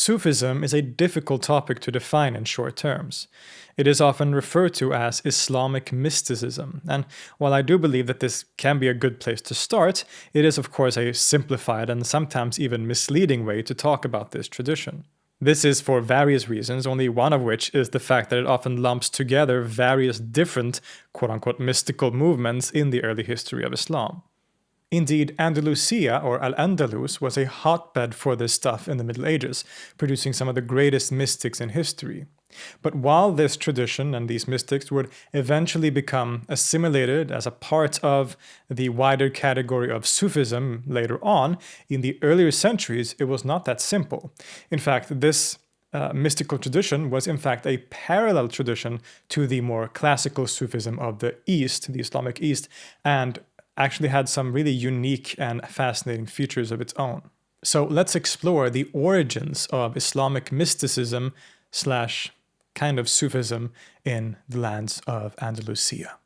Sufism is a difficult topic to define in short terms. It is often referred to as Islamic mysticism, and while I do believe that this can be a good place to start, it is of course a simplified and sometimes even misleading way to talk about this tradition. This is for various reasons, only one of which is the fact that it often lumps together various different quote-unquote mystical movements in the early history of Islam. Indeed, Andalusia, or Al-Andalus, was a hotbed for this stuff in the Middle Ages, producing some of the greatest mystics in history. But while this tradition and these mystics would eventually become assimilated as a part of the wider category of Sufism later on, in the earlier centuries it was not that simple. In fact, this uh, mystical tradition was in fact a parallel tradition to the more classical Sufism of the East, the Islamic East, and actually had some really unique and fascinating features of its own. So let's explore the origins of Islamic mysticism slash kind of Sufism in the lands of Andalusia.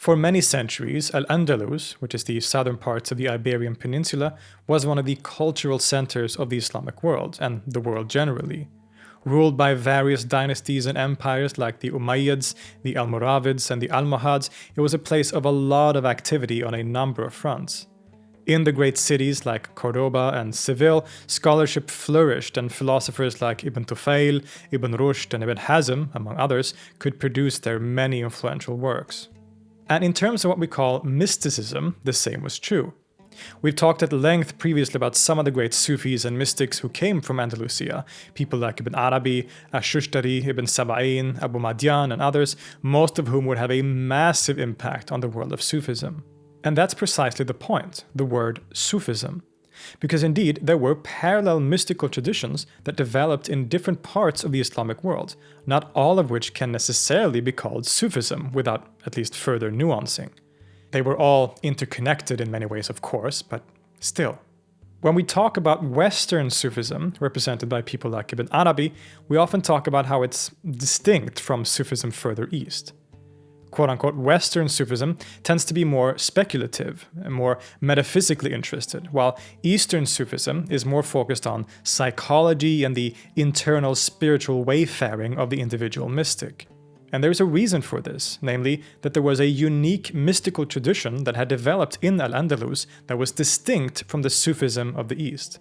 For many centuries, Al-Andalus, which is the southern parts of the Iberian Peninsula, was one of the cultural centers of the Islamic world, and the world generally. Ruled by various dynasties and empires like the Umayyads, the Almoravids, and the Almohads, it was a place of a lot of activity on a number of fronts. In the great cities like Cordoba and Seville, scholarship flourished and philosophers like Ibn Tufayl, Ibn Rushd, and Ibn Hazm, among others, could produce their many influential works. And in terms of what we call mysticism, the same was true. We've talked at length previously about some of the great Sufis and mystics who came from Andalusia, people like Ibn Arabi, Ash-Shushtari, Ibn Saba'in, Abu Madian and others, most of whom would have a massive impact on the world of Sufism. And that's precisely the point, the word Sufism because indeed there were parallel mystical traditions that developed in different parts of the Islamic world, not all of which can necessarily be called Sufism without at least further nuancing. They were all interconnected in many ways, of course, but still. When we talk about Western Sufism, represented by people like Ibn Arabi, we often talk about how it's distinct from Sufism further east quote-unquote Western Sufism tends to be more speculative and more metaphysically interested, while Eastern Sufism is more focused on psychology and the internal spiritual wayfaring of the individual mystic. And there's a reason for this, namely that there was a unique mystical tradition that had developed in Al-Andalus that was distinct from the Sufism of the East.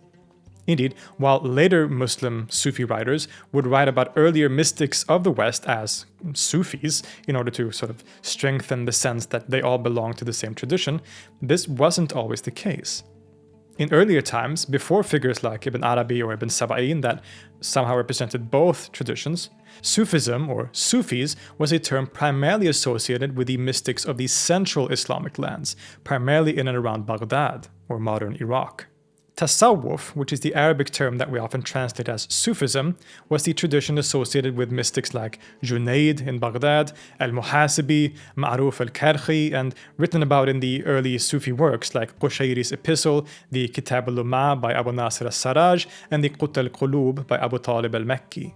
Indeed, while later Muslim Sufi writers would write about earlier mystics of the West as Sufis in order to sort of strengthen the sense that they all belong to the same tradition, this wasn't always the case. In earlier times, before figures like Ibn Arabi or Ibn Saba'in that somehow represented both traditions, Sufism, or Sufis, was a term primarily associated with the mystics of the central Islamic lands, primarily in and around Baghdad, or modern Iraq. Tasawwuf, which is the Arabic term that we often translate as Sufism, was the tradition associated with mystics like Junaid in Baghdad, Al-Muhasibi, Ma'ruf al-Karkhi, and written about in the early Sufi works like Qushayri's epistle, the Kitab al-Lumma by Abu Nasir al-Sarraj, and the Qut al-Qulub by Abu Talib al-Makki.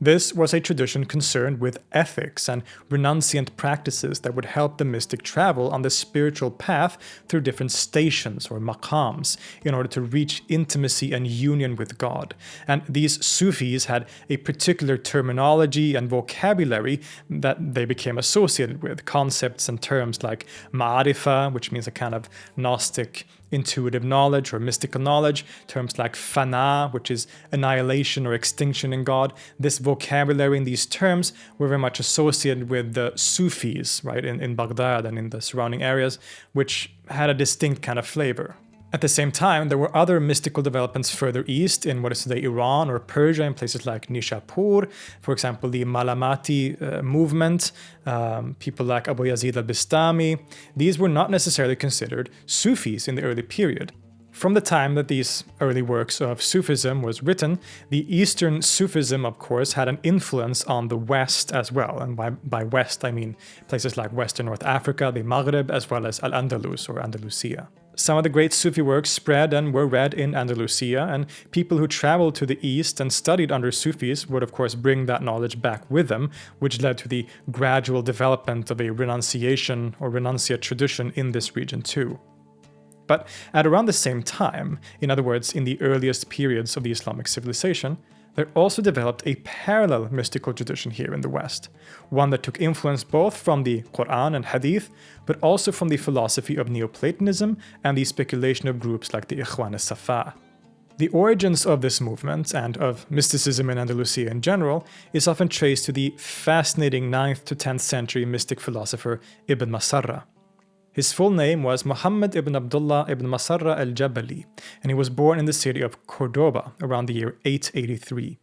This was a tradition concerned with ethics and renunciant practices that would help the mystic travel on the spiritual path through different stations or maqams in order to reach intimacy and union with God. And these Sufis had a particular terminology and vocabulary that they became associated with, concepts and terms like ma'arifa, which means a kind of Gnostic intuitive knowledge or mystical knowledge, terms like fana, which is annihilation or extinction in God. This vocabulary and these terms were very much associated with the Sufis, right, in, in Baghdad and in the surrounding areas, which had a distinct kind of flavor. At the same time, there were other mystical developments further east in what is today Iran or Persia in places like Nishapur, for example, the Malamati uh, movement, um, people like Abu Yazid al-Bistami. These were not necessarily considered Sufis in the early period. From the time that these early works of Sufism was written, the Eastern Sufism, of course, had an influence on the West as well. And by, by West, I mean places like Western North Africa, the Maghreb, as well as Al-Andalus or Andalusia. Some of the great Sufi works spread and were read in Andalusia, and people who traveled to the east and studied under Sufis would of course bring that knowledge back with them, which led to the gradual development of a renunciation or renunciate tradition in this region too. But at around the same time, in other words, in the earliest periods of the Islamic civilization, there also developed a parallel mystical tradition here in the West, one that took influence both from the Quran and Hadith, but also from the philosophy of Neoplatonism and the speculation of groups like the Ikhwan al-Safa. The origins of this movement, and of mysticism in Andalusia in general, is often traced to the fascinating 9th to 10th century mystic philosopher Ibn Masarra. His full name was Muhammad ibn Abdullah ibn Masarra al-Jabali, and he was born in the city of Cordoba around the year 883.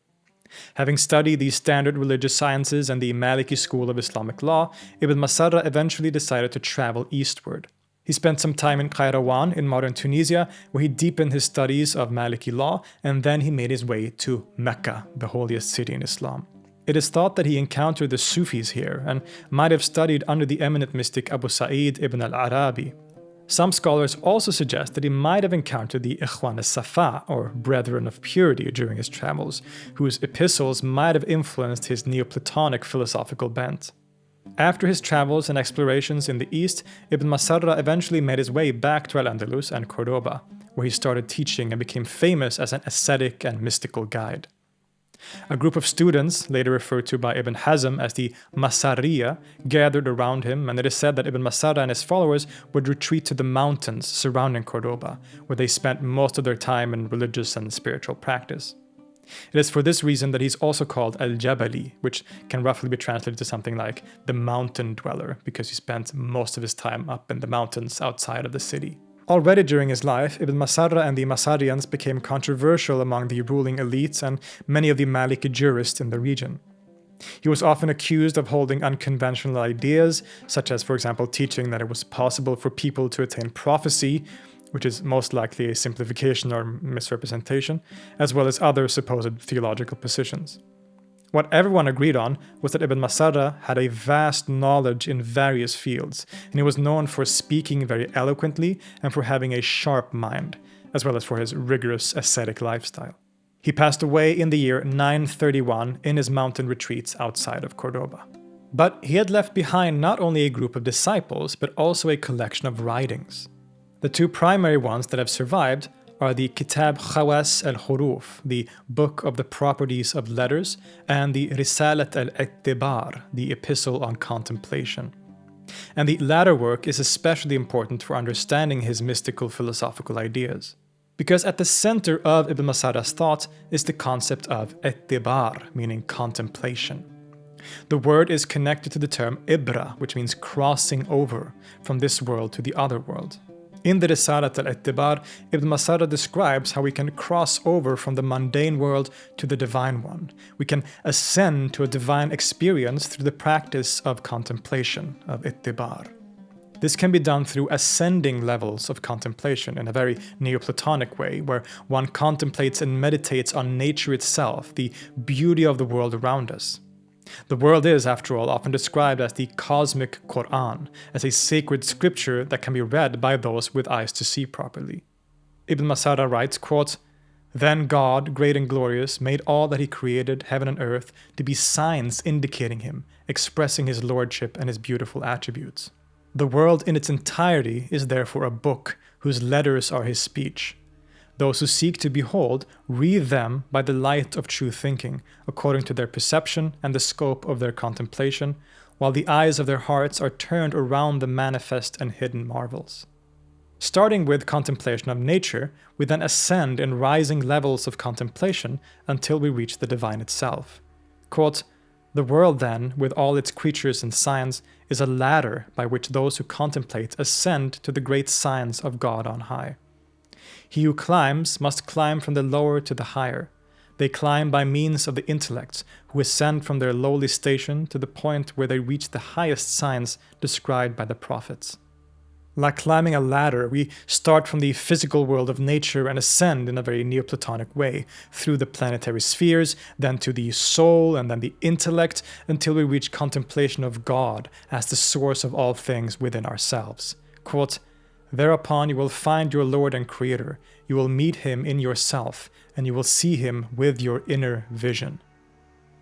Having studied the standard religious sciences and the Maliki school of Islamic law, Ibn Masarra eventually decided to travel eastward. He spent some time in Qayrawan in modern Tunisia, where he deepened his studies of Maliki law, and then he made his way to Mecca, the holiest city in Islam. It is thought that he encountered the Sufis here and might have studied under the eminent mystic Abu Sa'id ibn al-Arabi. Some scholars also suggest that he might have encountered the Ikhwan al-Safa, or Brethren of Purity, during his travels, whose epistles might have influenced his Neoplatonic philosophical bent. After his travels and explorations in the east, Ibn Masarra eventually made his way back to Al-Andalus and Cordoba, where he started teaching and became famous as an ascetic and mystical guide. A group of students, later referred to by Ibn Hazm as the Masariya, gathered around him, and it is said that Ibn Masarra and his followers would retreat to the mountains surrounding Cordoba, where they spent most of their time in religious and spiritual practice. It is for this reason that he's also called Al-Jabali, which can roughly be translated to something like the mountain dweller, because he spent most of his time up in the mountains outside of the city. Already during his life, Ibn Masarra and the Masarians became controversial among the ruling elites and many of the Maliki jurists in the region. He was often accused of holding unconventional ideas, such as, for example, teaching that it was possible for people to attain prophecy, which is most likely a simplification or misrepresentation, as well as other supposed theological positions. What everyone agreed on was that Ibn Masarra had a vast knowledge in various fields, and he was known for speaking very eloquently and for having a sharp mind, as well as for his rigorous ascetic lifestyle. He passed away in the year 931 in his mountain retreats outside of Cordoba. But he had left behind not only a group of disciples, but also a collection of writings. The two primary ones that have survived are the Kitab Khawas al-Huruf, the Book of the Properties of Letters, and the Risalat al-Ittibar, the Epistle on Contemplation. And the latter work is especially important for understanding his mystical philosophical ideas. Because at the center of Ibn Masarra's thought is the concept of ittibar, meaning contemplation. The word is connected to the term ibra, which means crossing over from this world to the other world. In the Risalat al-Ittibar, Ibn Masarra describes how we can cross over from the mundane world to the divine one. We can ascend to a divine experience through the practice of contemplation, of Ittibar. This can be done through ascending levels of contemplation in a very Neoplatonic way, where one contemplates and meditates on nature itself, the beauty of the world around us. The world is, after all, often described as the cosmic Quran, as a sacred scripture that can be read by those with eyes to see properly. Ibn Masarra writes, quote, Then God, great and glorious, made all that he created, heaven and earth, to be signs indicating him, expressing his lordship and his beautiful attributes. The world in its entirety is therefore a book whose letters are his speech, those who seek to behold read them by the light of true thinking, according to their perception and the scope of their contemplation, while the eyes of their hearts are turned around the manifest and hidden marvels. Starting with contemplation of nature, we then ascend in rising levels of contemplation until we reach the divine itself. Quote, the world then, with all its creatures and signs, is a ladder by which those who contemplate ascend to the great signs of God on high. He who climbs must climb from the lower to the higher. They climb by means of the intellects, who ascend from their lowly station to the point where they reach the highest signs described by the prophets. Like climbing a ladder, we start from the physical world of nature and ascend in a very Neoplatonic way through the planetary spheres, then to the soul and then the intellect, until we reach contemplation of God as the source of all things within ourselves. Quote, Thereupon you will find your Lord and Creator, you will meet Him in yourself, and you will see Him with your inner vision.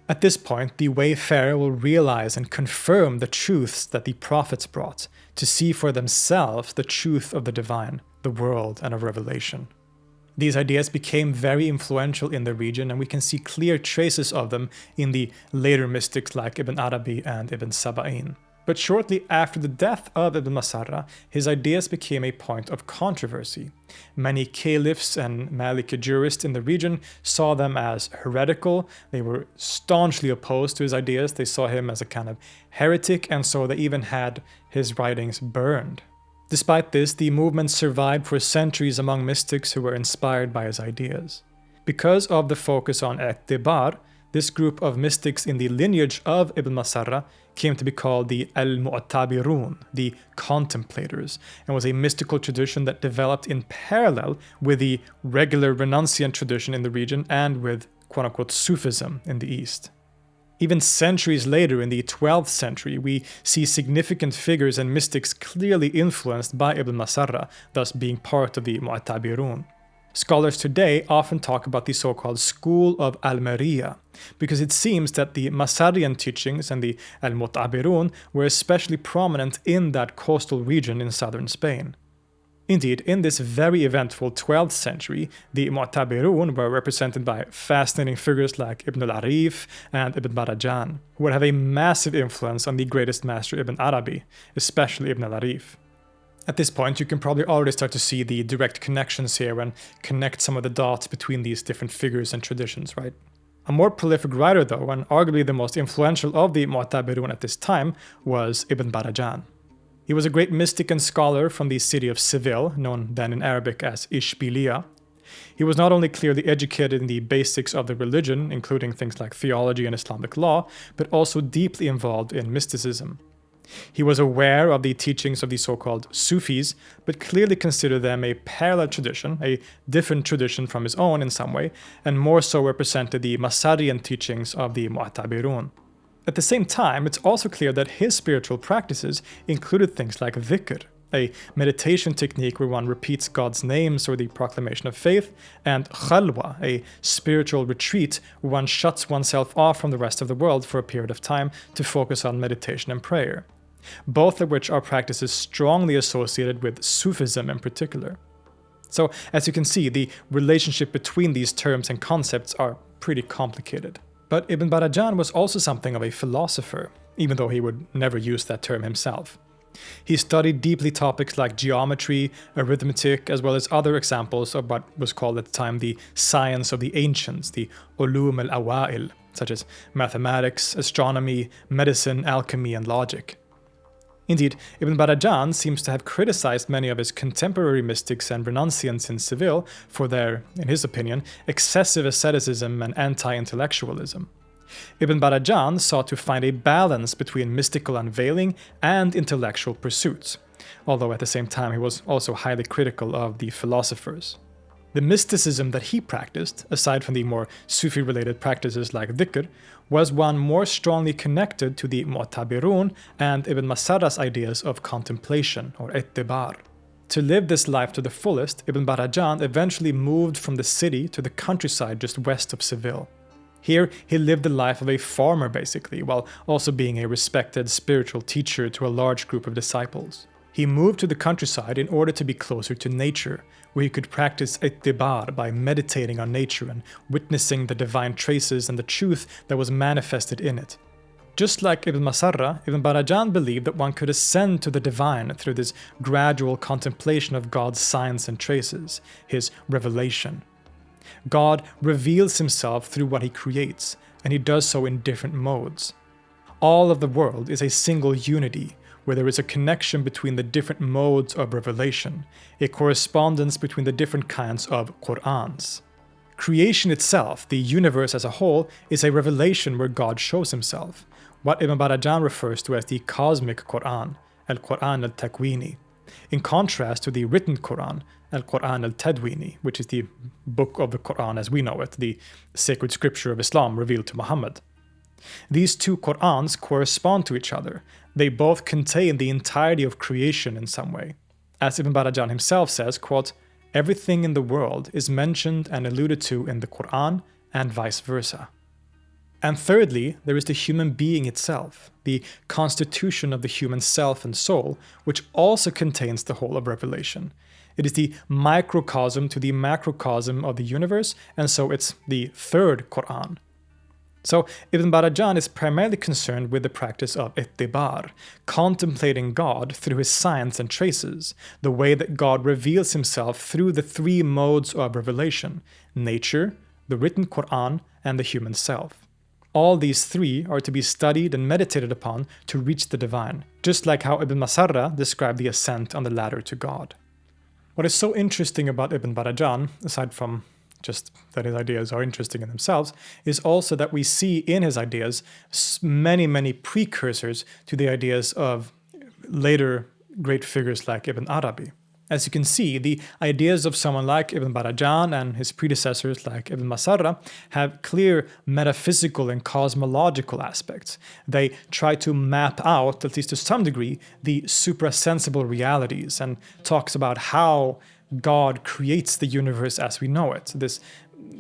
At this point, the wayfarer will realize and confirm the truths that the prophets brought, to see for themselves the truth of the divine, the world, and of revelation. These ideas became very influential in the region, and we can see clear traces of them in the later mystics like Ibn Arabi and Ibn Saba'in. But shortly after the death of Ibn Masarra, his ideas became a point of controversy. Many caliphs and Maliki jurists in the region saw them as heretical, they were staunchly opposed to his ideas, they saw him as a kind of heretic, and so they even had his writings burned. Despite this, the movement survived for centuries among mystics who were inspired by his ideas. Because of the focus on Etibar, this group of mystics in the lineage of Ibn Masarra came to be called the Al-Mu'tabirun, the contemplators, and was a mystical tradition that developed in parallel with the regular renunciant tradition in the region and with quote-unquote Sufism in the East. Even centuries later, in the 12th century, we see significant figures and mystics clearly influenced by Ibn Masarra, thus being part of the Mu'tabirun. Scholars today often talk about the so-called School of Almeria, because it seems that the Masarian teachings and the Al-Mu'tabirun were especially prominent in that coastal region in southern Spain. Indeed, in this very eventful 12th century, the Mu'tabirun were represented by fascinating figures like Ibn al-Arif and Ibn Barajan, who would have a massive influence on the greatest master Ibn Arabi, especially Ibn al-Arif. At this point, you can probably already start to see the direct connections here and connect some of the dots between these different figures and traditions, right? A more prolific writer, though, and arguably the most influential of the Mu'tabirun at this time, was Ibn Barajan. He was a great mystic and scholar from the city of Seville, known then in Arabic as Ishbiliya. He was not only clearly educated in the basics of the religion, including things like theology and Islamic law, but also deeply involved in mysticism. He was aware of the teachings of the so-called Sufis, but clearly considered them a parallel tradition, a different tradition from his own in some way, and more so represented the Masarian teachings of the Mu'tabirun. At the same time, it's also clear that his spiritual practices included things like dhikr, a meditation technique where one repeats God's names or the proclamation of faith, and khalwa, a spiritual retreat where one shuts oneself off from the rest of the world for a period of time to focus on meditation and prayer both of which are practices strongly associated with Sufism in particular. So, as you can see, the relationship between these terms and concepts are pretty complicated. But Ibn Barajan was also something of a philosopher, even though he would never use that term himself. He studied deeply topics like geometry, arithmetic, as well as other examples of what was called at the time the science of the ancients, the ulum al-awa'il, such as mathematics, astronomy, medicine, alchemy, and logic. Indeed, Ibn Barajan seems to have criticized many of his contemporary mystics and renunciants in Seville for their, in his opinion, excessive asceticism and anti-intellectualism. Ibn Barajan sought to find a balance between mystical unveiling and intellectual pursuits, although at the same time he was also highly critical of the philosophers. The mysticism that he practiced, aside from the more Sufi-related practices like dhikr, was one more strongly connected to the Mu'tabirun and Ibn Masarra's ideas of contemplation, or ittibar. To live this life to the fullest, Ibn Barajan eventually moved from the city to the countryside just west of Seville. Here, he lived the life of a farmer basically, while also being a respected spiritual teacher to a large group of disciples. He moved to the countryside in order to be closer to nature, where he could practice ittibar by meditating on nature and witnessing the divine traces and the truth that was manifested in it. Just like Ibn Masarra, Ibn Barajan believed that one could ascend to the divine through this gradual contemplation of God's signs and traces, his revelation. God reveals himself through what he creates, and he does so in different modes. All of the world is a single unity, where there is a connection between the different modes of revelation, a correspondence between the different kinds of Qur'ans. Creation itself, the universe as a whole, is a revelation where God shows himself, what Ibn Barajan refers to as the cosmic Qur'an, al-Qur'an al-Takwini. in contrast to the written Quran, Al-Quran al-Tadwini, which is the book of the Quran as we know it, the sacred scripture of Islam revealed to Muhammad. These two Qur'ans correspond to each other. They both contain the entirety of creation in some way. As Ibn Barajan himself says, quote, everything in the world is mentioned and alluded to in the Quran and vice versa. And thirdly, there is the human being itself, the constitution of the human self and soul, which also contains the whole of Revelation. It is the microcosm to the macrocosm of the universe, and so it's the third Quran. So Ibn Barajan is primarily concerned with the practice of ittibar, contemplating God through his signs and traces, the way that God reveals himself through the three modes of revelation, nature, the written Quran, and the human self. All these three are to be studied and meditated upon to reach the divine, just like how Ibn Masarra described the ascent on the ladder to God. What is so interesting about Ibn Barajan, aside from just that his ideas are interesting in themselves, is also that we see in his ideas many, many precursors to the ideas of later great figures like Ibn Arabi. As you can see, the ideas of someone like Ibn Barajan and his predecessors like Ibn Masarra have clear metaphysical and cosmological aspects. They try to map out, at least to some degree, the suprasensible realities and talks about how God creates the universe as we know it. This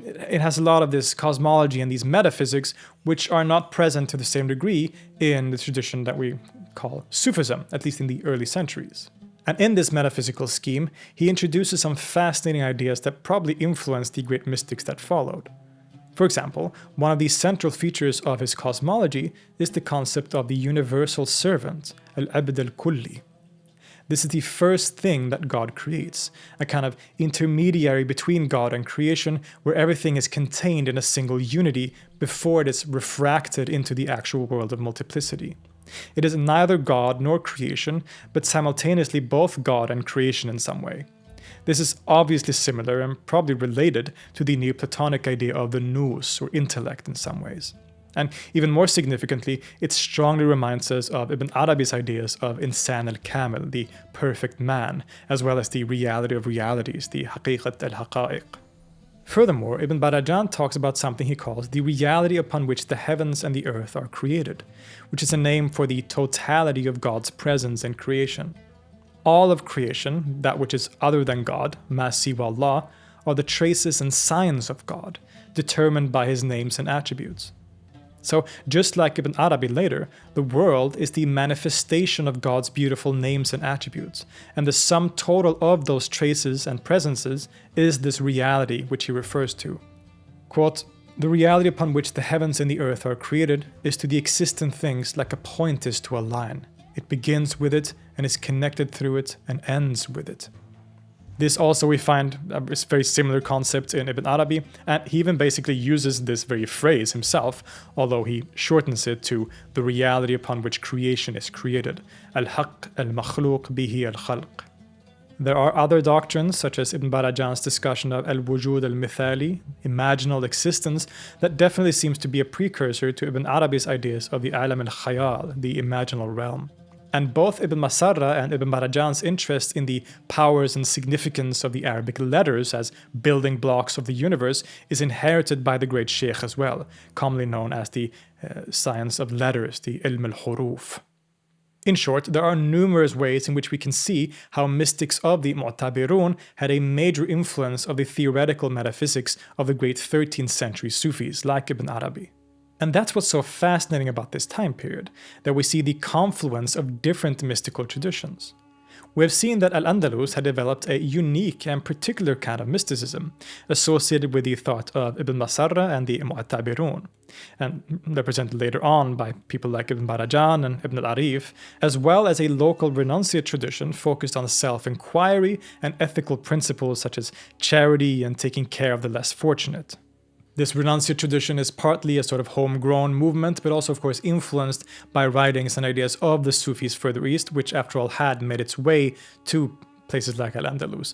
it has a lot of this cosmology and these metaphysics which are not present to the same degree in the tradition that we call Sufism, at least in the early centuries. And in this metaphysical scheme, he introduces some fascinating ideas that probably influenced the great mystics that followed. For example, one of the central features of his cosmology is the concept of the universal servant, al-abd al-kulli. This is the first thing that God creates, a kind of intermediary between God and creation where everything is contained in a single unity before it is refracted into the actual world of multiplicity. It is neither God nor creation, but simultaneously both God and creation in some way. This is obviously similar and probably related to the Neoplatonic idea of the nous, or intellect in some ways. And even more significantly, it strongly reminds us of Ibn Arabi's ideas of insan al-kamil, the perfect man, as well as the reality of realities, the haqiqat al-haqa'iq. Furthermore, Ibn Barajan talks about something he calls the reality upon which the heavens and the earth are created, which is a name for the totality of God's presence in creation. All of creation, that which is other than God, ma siwa Allah, are the traces and signs of God, determined by his names and attributes. So, just like Ibn Arabi later, the world is the manifestation of God's beautiful names and attributes, and the sum total of those traces and presences is this reality which he refers to. Quote, the reality upon which the heavens and the earth are created is to the existent things like a point is to a line. It begins with it and is connected through it and ends with it. This also we find uh, a very similar concept in Ibn Arabi, and he even basically uses this very phrase himself, although he shortens it to the reality upon which creation is created. Al-haq al-makhluq bihi al-khalq. There are other doctrines, such as Ibn Barajan's discussion of al-wujud al-mithali, imaginal existence, that definitely seems to be a precursor to Ibn Arabi's ideas of the alam al-khayal, the imaginal realm. And both Ibn Masarra and Ibn Barajan's interest in the powers and significance of the Arabic letters as building blocks of the universe is inherited by the great Sheikh as well, commonly known as the uh, science of letters, the Ilm al-Huruf. In short, there are numerous ways in which we can see how mystics of the Mu'tabirun had a major influence of the theoretical metaphysics of the great 13th century Sufis like Ibn Arabi. And that's what's so fascinating about this time period, that we see the confluence of different mystical traditions. We have seen that Al-Andalus had developed a unique and particular kind of mysticism, associated with the thought of Ibn Masarra and the Mu'tabirun, and represented later on by people like Ibn Barajan and Ibn al-Arif, as well as a local renunciate tradition focused on self-inquiry and ethical principles such as charity and taking care of the less fortunate. This renunciate tradition is partly a sort of homegrown movement, but also of course influenced by writings and ideas of the Sufis further east, which after all had made its way to places like Al-Andalus,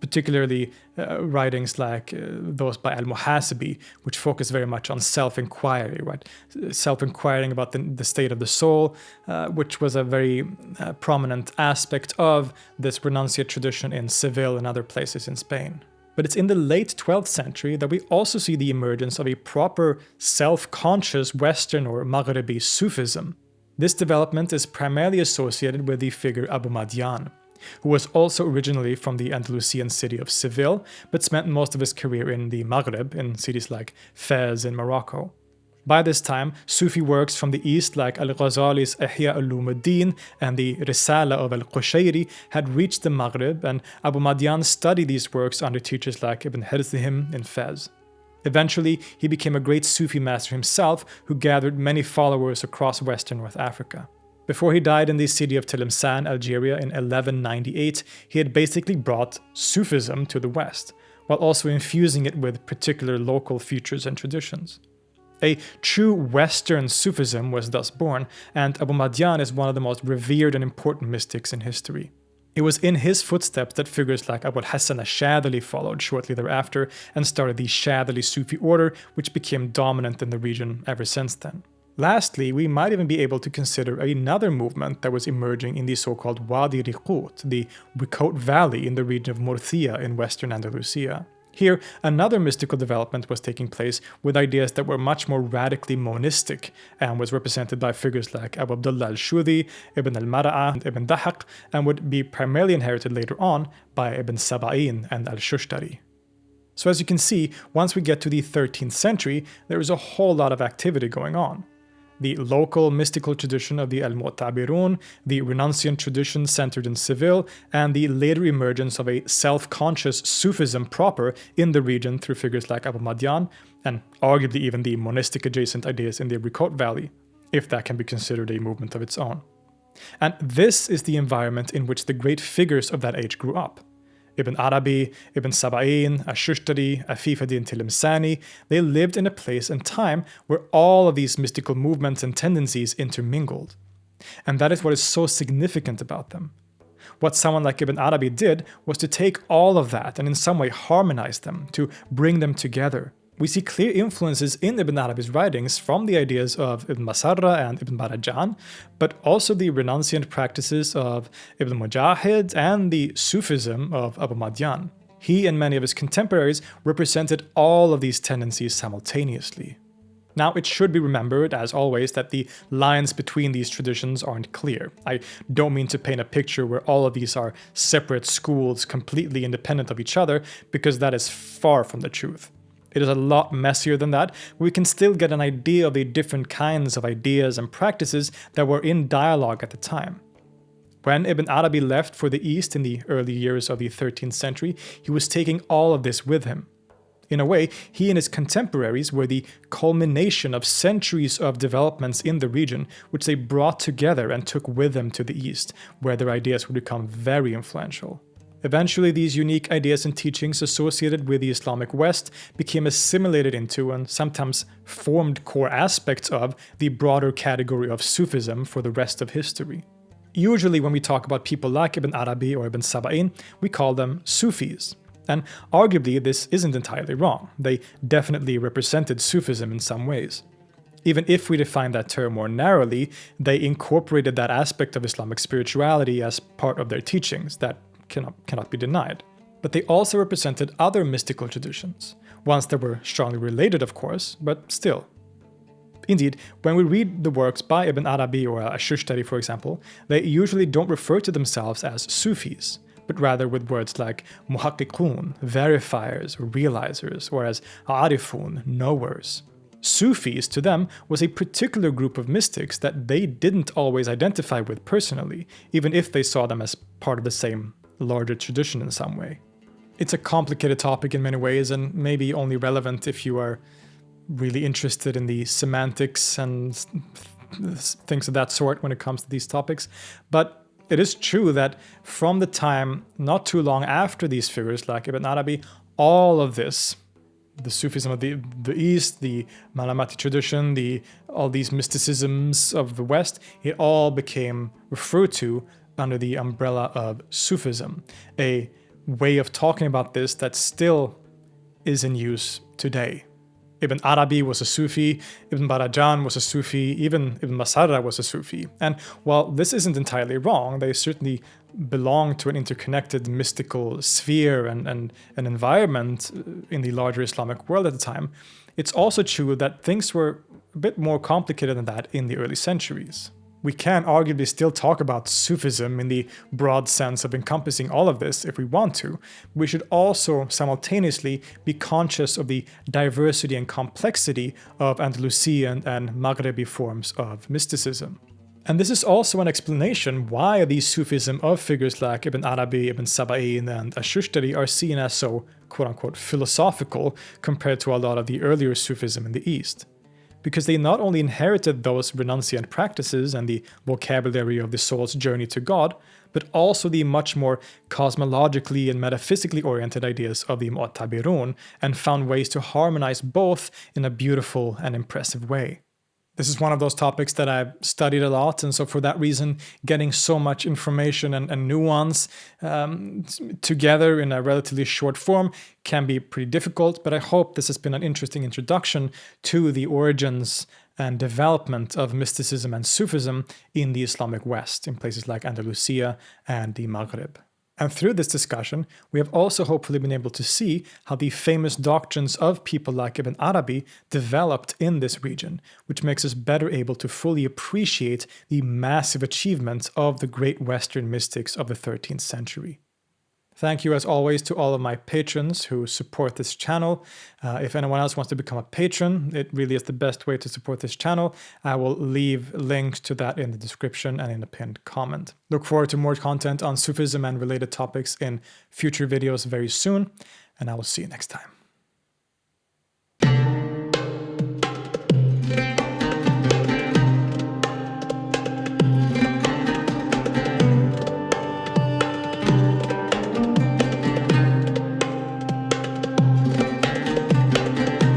particularly uh, writings like uh, those by Al-Muhasibi, which focus very much on self-inquiry, right? Self-inquiring about the, the, state of the soul, uh, which was a very uh, prominent aspect of this renunciate tradition in Seville and other places in Spain. But it's in the late 12th century that we also see the emergence of a proper self-conscious Western or Maghrebi Sufism. This development is primarily associated with the figure Abu Madian, who was also originally from the Andalusian city of Seville, but spent most of his career in the Maghreb, in cities like Fez in Morocco. By this time, Sufi works from the east like Al-Ghazali's Ihya al-Ulumuddin and the Risala of Al-Qushayri had reached the Maghreb and Abu Madian studied these works under teachers like Ibn Harzihim in Fez. Eventually, he became a great Sufi master himself who gathered many followers across western North Africa. Before he died in the city of Tlemcen, Algeria in 1198, he had basically brought Sufism to the West, while also infusing it with particular local features and traditions. A true Western Sufism was thus born, and Abu Madian is one of the most revered and important mystics in history. It was in his footsteps that figures like Abu Hassan al-Shadhili followed shortly thereafter and started the Shadhili Sufi order, which became dominant in the region ever since then. Lastly, we might even be able to consider another movement that was emerging in the so-called Wadi Riqut, the Riqut Valley in the region of Murcia in western Andalusia. Here, another mystical development was taking place with ideas that were much more radically monistic and was represented by figures like Abu Abdullah al-Shudi, Ibn al-Mara'a, and Ibn Dahaq, and would be primarily inherited later on by Ibn Saba'in and al-Shushtari. So as you can see, once we get to the 13th century, there is a whole lot of activity going on the local mystical tradition of the Al-Mu'tabirun, the renunciant tradition centered in Seville, and the later emergence of a self-conscious Sufism proper in the region through figures like Abu Madian, and arguably even the monistic adjacent ideas in the Riqut Valley, if that can be considered a movement of its own. And this is the environment in which the great figures of that age grew up. Ibn Arabi, Ibn Saba'in, Ash-Shushtari, Afif ad-Din Tilimsani, they lived in a place and time where all of these mystical movements and tendencies intermingled. And that is what is so significant about them. What someone like Ibn Arabi did was to take all of that and in some way harmonize them, to bring them together, we see clear influences in Ibn Arabi's writings from the ideas of Ibn Masarra and Ibn Barajan, but also the renunciant practices of Ibn Mujahid and the Sufism of Abu Madian. He and many of his contemporaries represented all of these tendencies simultaneously. Now, it should be remembered, as always, that the lines between these traditions aren't clear. I don't mean to paint a picture where all of these are separate schools completely independent of each other, because that is far from the truth. It is a lot messier than that. We can still get an idea of the different kinds of ideas and practices that were in dialogue at the time. When Ibn Arabi left for the East in the early years of the 13th century, he was taking all of this with him. In a way, he and his contemporaries were the culmination of centuries of developments in the region, which they brought together and took with them to the East, where their ideas would become very influential. Eventually, these unique ideas and teachings associated with the Islamic West became assimilated into and sometimes formed core aspects of the broader category of Sufism for the rest of history. Usually when we talk about people like Ibn Arabi or Ibn Saba'in, we call them Sufis. And arguably this isn't entirely wrong, they definitely represented Sufism in some ways. Even if we define that term more narrowly, they incorporated that aspect of Islamic spirituality as part of their teachings that cannot, cannot be denied. But they also represented other mystical traditions, ones that were strongly related of course, but still. Indeed, when we read the works by Ibn Arabi or Ash-Shushtari for example, they usually don't refer to themselves as Sufis, but rather with words like muhakkikun, verifiers realizers, or as arifun, knowers. Sufis to them was a particular group of mystics that they didn't always identify with personally, even if they saw them as part of the same larger tradition in some way. It's a complicated topic in many ways and maybe only relevant if you are really interested in the semantics and things of that sort when it comes to these topics. But it is true that from the time not too long after these figures like Ibn Arabi, all of this, the Sufism of the, the East, the Malamati tradition, the all these mysticisms of the West, it all became referred to under the umbrella of Sufism, a way of talking about this that still is in use today. Ibn Arabi was a Sufi, Ibn Barajan was a Sufi, even Ibn Masarra was a Sufi. And while this isn't entirely wrong, they certainly belong to an interconnected mystical sphere and, and an environment uh, in the larger Islamic world at the time, it's also true that things were a bit more complicated than that in the early centuries we can arguably still talk about Sufism in the broad sense of encompassing all of this if we want to. We should also simultaneously be conscious of the diversity and complexity of Andalusian and Maghrebi forms of mysticism. And this is also an explanation why the Sufism of figures like Ibn Arabi, Ibn Saba'in, and Ash-Shushtari are seen as so quote-unquote philosophical compared to a lot of the earlier Sufism in the East because they not only inherited those renunciant practices and the vocabulary of the soul's journey to God, but also the much more cosmologically and metaphysically oriented ideas of the Mu'tabirun and found ways to harmonize both in a beautiful and impressive way. This is one of those topics that I've studied a lot, and so for that reason, getting so much information and, and nuance um, together in a relatively short form can be pretty difficult, but I hope this has been an interesting introduction to the origins and development of mysticism and Sufism in the Islamic West, in places like Andalusia and the Maghreb. And through this discussion, we have also hopefully been able to see how the famous doctrines of people like Ibn Arabi developed in this region, which makes us better able to fully appreciate the massive achievements of the great Western mystics of the 13th century. Thank you as always to all of my patrons who support this channel. Uh, if anyone else wants to become a patron, it really is the best way to support this channel. I will leave links to that in the description and in the pinned comment. Look forward to more content on Sufism and related topics in future videos very soon, and I will see you next time.